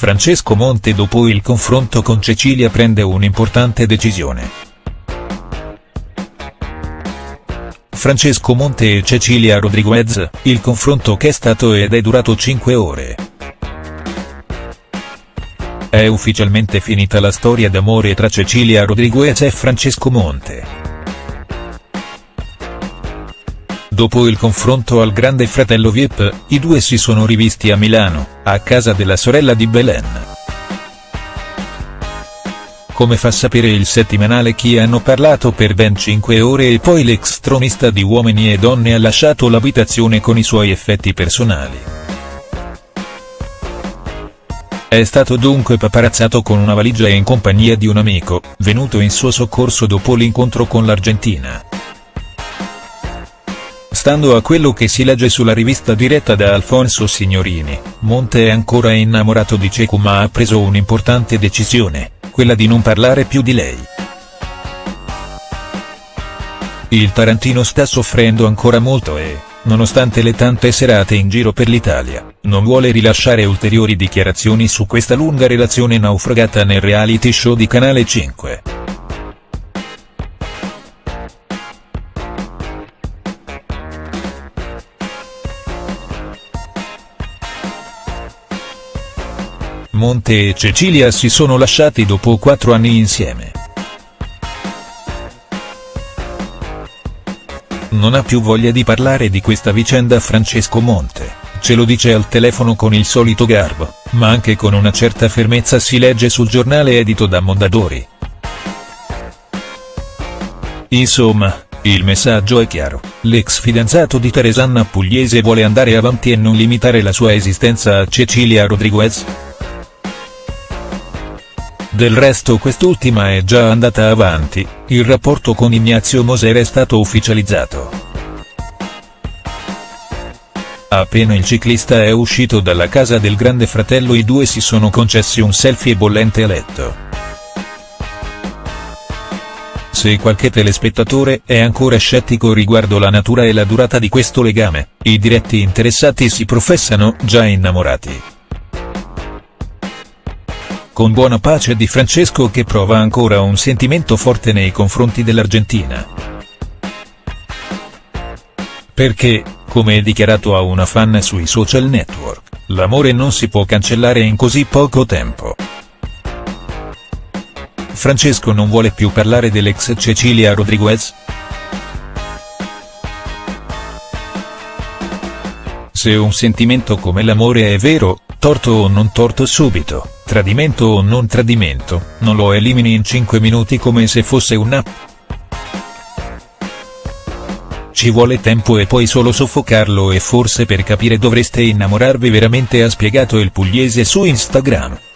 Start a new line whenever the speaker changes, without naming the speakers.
Francesco Monte dopo il confronto con Cecilia prende un'importante decisione. Francesco Monte e Cecilia Rodriguez, il confronto che è stato ed è durato 5 ore. È ufficialmente finita la storia d'amore tra Cecilia Rodriguez e Francesco Monte. Dopo il confronto al Grande Fratello Viep, i due si sono rivisti a Milano, a casa della sorella di Belen. Come fa sapere il settimanale Chi hanno parlato per ben 5 ore e poi l'ex tronista di Uomini e Donne ha lasciato l'abitazione con i suoi effetti personali. È stato dunque paparazzato con una valigia e in compagnia di un amico, venuto in suo soccorso dopo l'incontro con l'Argentina. Stando a quello che si legge sulla rivista diretta da Alfonso Signorini, Monte è ancora innamorato di Cecu ma ha preso un'importante decisione, quella di non parlare più di lei. Il Tarantino sta soffrendo ancora molto e, nonostante le tante serate in giro per l'Italia, non vuole rilasciare ulteriori dichiarazioni su questa lunga relazione naufragata nel reality show di Canale 5. Monte e Cecilia si sono lasciati dopo quattro anni insieme. Non ha più voglia di parlare di questa vicenda Francesco Monte, ce lo dice al telefono con il solito garbo, ma anche con una certa fermezza si legge sul giornale edito da Mondadori. Insomma, il messaggio è chiaro, l'ex fidanzato di Teresanna Pugliese vuole andare avanti e non limitare la sua esistenza a Cecilia Rodriguez?. Del resto quest'ultima è già andata avanti, il rapporto con Ignazio Moser è stato ufficializzato. Appena il ciclista è uscito dalla casa del grande fratello i due si sono concessi un selfie bollente a letto. Se qualche telespettatore è ancora scettico riguardo la natura e la durata di questo legame, i diretti interessati si professano già innamorati con buona pace di Francesco che prova ancora un sentimento forte nei confronti dell'Argentina. Perché, come dichiarato a una fan sui social network, l'amore non si può cancellare in così poco tempo. Francesco non vuole più parlare dell'ex Cecilia Rodriguez?. Se un sentimento come l'amore è vero, torto o non torto subito, tradimento o non tradimento, non lo elimini in 5 minuti come se fosse un'app. Ci vuole tempo e poi solo soffocarlo e forse per capire dovreste innamorarvi veramente ha spiegato il pugliese su Instagram.